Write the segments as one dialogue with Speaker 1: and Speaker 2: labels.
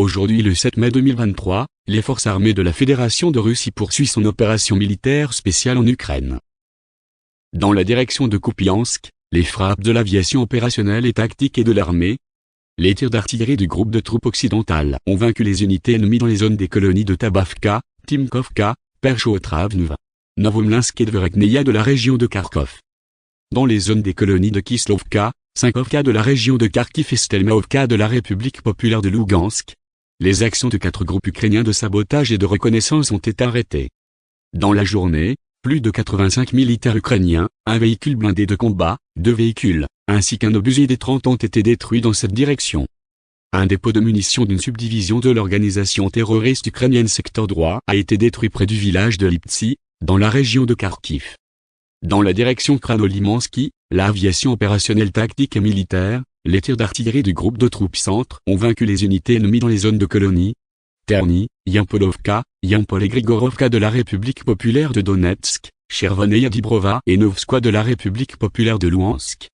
Speaker 1: Aujourd'hui le 7 mai 2023, les forces armées de la Fédération de Russie poursuivent son opération militaire spéciale en Ukraine. Dans la direction de Kupiansk, les frappes de l'aviation opérationnelle et tactique et de l'armée, les tirs d'artillerie du groupe de troupes occidentales ont vaincu les unités ennemies dans les zones des colonies de Tabavka, Timkovka, Perchotravneva, Novomlinsk et Dverekneia de la région de Kharkov. Dans les zones des colonies de Kislovka, Sinkovka de la région de Kharkiv et Stelmaovka de la République populaire de Lugansk, les actions de quatre groupes ukrainiens de sabotage et de reconnaissance ont été arrêtées. Dans la journée, plus de 85 militaires ukrainiens, un véhicule blindé de combat, deux véhicules, ainsi qu'un obusier des 30 ont été détruits dans cette direction. Un dépôt de munitions d'une subdivision de l'organisation terroriste ukrainienne secteur droit a été détruit près du village de Liptsi, dans la région de Kharkiv. Dans la direction Kranolimansky, l'aviation opérationnelle tactique et militaire, les tirs d'artillerie du groupe de troupes centre ont vaincu les unités ennemies dans les zones de colonie. Terny, Yampolovka, Yampol et Grigorovka de la République populaire de Donetsk, Chervoneia Dibrova et Novskoye de la République populaire de Luhansk.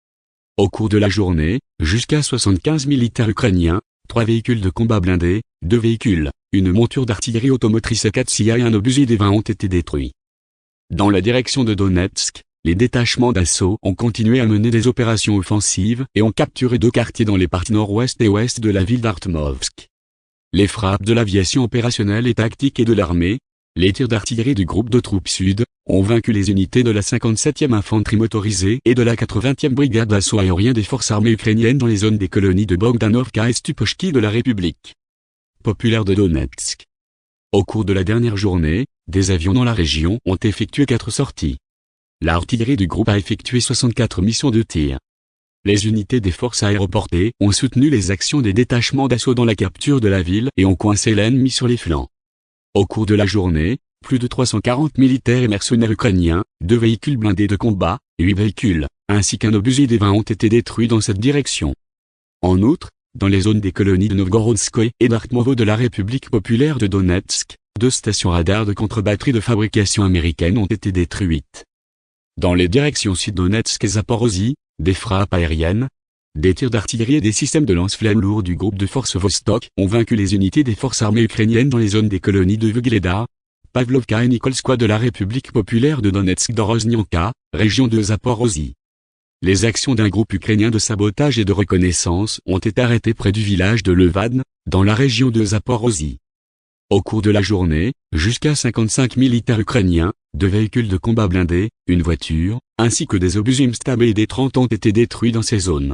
Speaker 1: Au cours de la journée, jusqu'à 75 militaires ukrainiens, trois véhicules de combat blindés, deux véhicules, une monture d'artillerie automotrice 4 et un obusier des 20 ont été détruits. Dans la direction de Donetsk, les détachements d'assaut ont continué à mener des opérations offensives et ont capturé deux quartiers dans les parties nord-ouest et ouest de la ville d'Artmovsk. Les frappes de l'aviation opérationnelle et tactique et de l'armée, les tirs d'artillerie du groupe de troupes sud, ont vaincu les unités de la 57e infanterie motorisée et de la 80e brigade d'assaut aérien des forces armées ukrainiennes dans les zones des colonies de Bogdanovka et Stupochki de la République populaire de Donetsk. Au cours de la dernière journée, des avions dans la région ont effectué quatre sorties. L'artillerie du groupe a effectué 64 missions de tir. Les unités des forces aéroportées ont soutenu les actions des détachements d'assaut dans la capture de la ville et ont coincé l'ennemi sur les flancs. Au cours de la journée, plus de 340 militaires et mercenaires ukrainiens, deux véhicules blindés de combat, huit véhicules, ainsi qu'un obusier des 20 ont été détruits dans cette direction. En outre, dans les zones des colonies de Novgorodskoye et d'Artmovo de la République populaire de Donetsk, deux stations radars de contre-batterie de fabrication américaine ont été détruites. Dans les directions sud-Donetsk et Zaporozhye, des frappes aériennes, des tirs d'artillerie et des systèmes de lance-flammes lourds du groupe de forces Vostok ont vaincu les unités des forces armées ukrainiennes dans les zones des colonies de Vugleda, Pavlovka et Nikolskoye de la République populaire de Donetsk d'Oroznyanka, région de Zaporozhye. Les actions d'un groupe ukrainien de sabotage et de reconnaissance ont été arrêtées près du village de Levan, dans la région de Zaporozhye. Au cours de la journée, jusqu'à 55 militaires ukrainiens, deux véhicules de combat blindés, une voiture, ainsi que des obus Imstab et des 30 ont été détruits dans ces zones.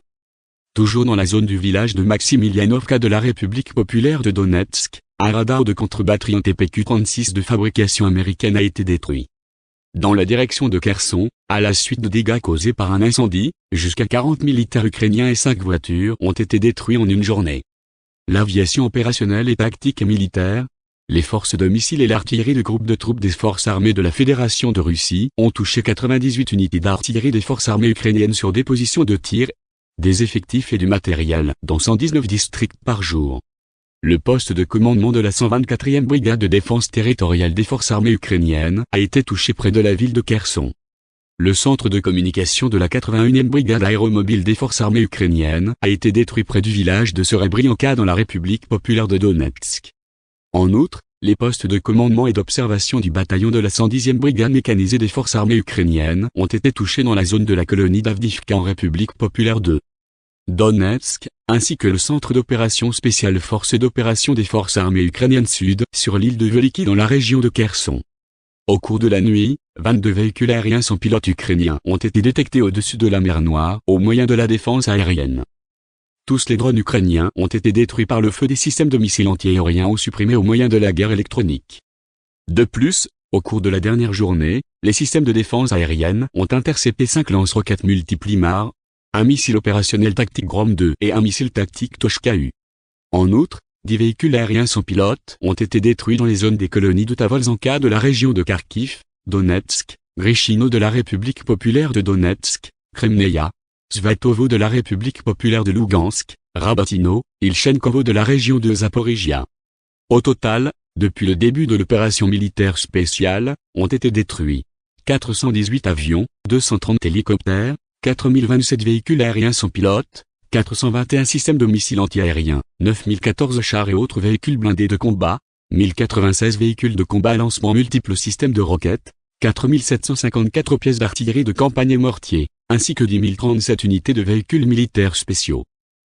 Speaker 1: Toujours dans la zone du village de Maximilianovka de la République populaire de Donetsk, un radar de contre-batterie en TPQ-36 de fabrication américaine a été détruit. Dans la direction de Kherson, à la suite de dégâts causés par un incendie, jusqu'à 40 militaires ukrainiens et 5 voitures ont été détruits en une journée. L'aviation opérationnelle et tactique et militaire, les forces de missiles et l'artillerie du groupe de troupes des forces armées de la Fédération de Russie ont touché 98 unités d'artillerie des forces armées ukrainiennes sur des positions de tir, des effectifs et du matériel dans 119 districts par jour. Le poste de commandement de la 124e brigade de défense territoriale des forces armées ukrainiennes a été touché près de la ville de Kherson. Le centre de communication de la 81e brigade aéromobile des forces armées ukrainiennes a été détruit près du village de Serebrianka dans la République populaire de Donetsk. En outre, les postes de commandement et d'observation du bataillon de la 110e brigade mécanisée des forces armées ukrainiennes ont été touchés dans la zone de la colonie d'Avdivka en République populaire de Donetsk, ainsi que le centre d'opération spéciale force d'opération des forces armées ukrainiennes sud sur l'île de Veliki dans la région de Kherson. Au cours de la nuit, 22 véhicules aériens sans pilote ukrainiens ont été détectés au-dessus de la mer Noire au moyen de la défense aérienne. Tous les drones ukrainiens ont été détruits par le feu des systèmes de missiles antiaériens ou supprimés au moyen de la guerre électronique. De plus, au cours de la dernière journée, les systèmes de défense aérienne ont intercepté 5 lance-roquettes multiplimar, un missile opérationnel tactique Grom 2 et un missile tactique Toshka-U. En outre, 10 véhicules aériens sans pilote ont été détruits dans les zones des colonies de Tavolzanka de la région de Kharkiv, Donetsk, Grishino de la République populaire de Donetsk, Kremneia, Svatovo de la République populaire de Lugansk, Rabatino, Ilchenkovo de la région de Zaporizhia. Au total, depuis le début de l'opération militaire spéciale, ont été détruits 418 avions, 230 hélicoptères, 4027 véhicules aériens sans pilote, 421 systèmes de missiles antiaériens, 9014 chars et autres véhicules blindés de combat, 1096 véhicules de combat à lancement multiples systèmes de roquettes, 4754 pièces d'artillerie de campagne et mortiers, ainsi que 10 037 unités de véhicules militaires spéciaux.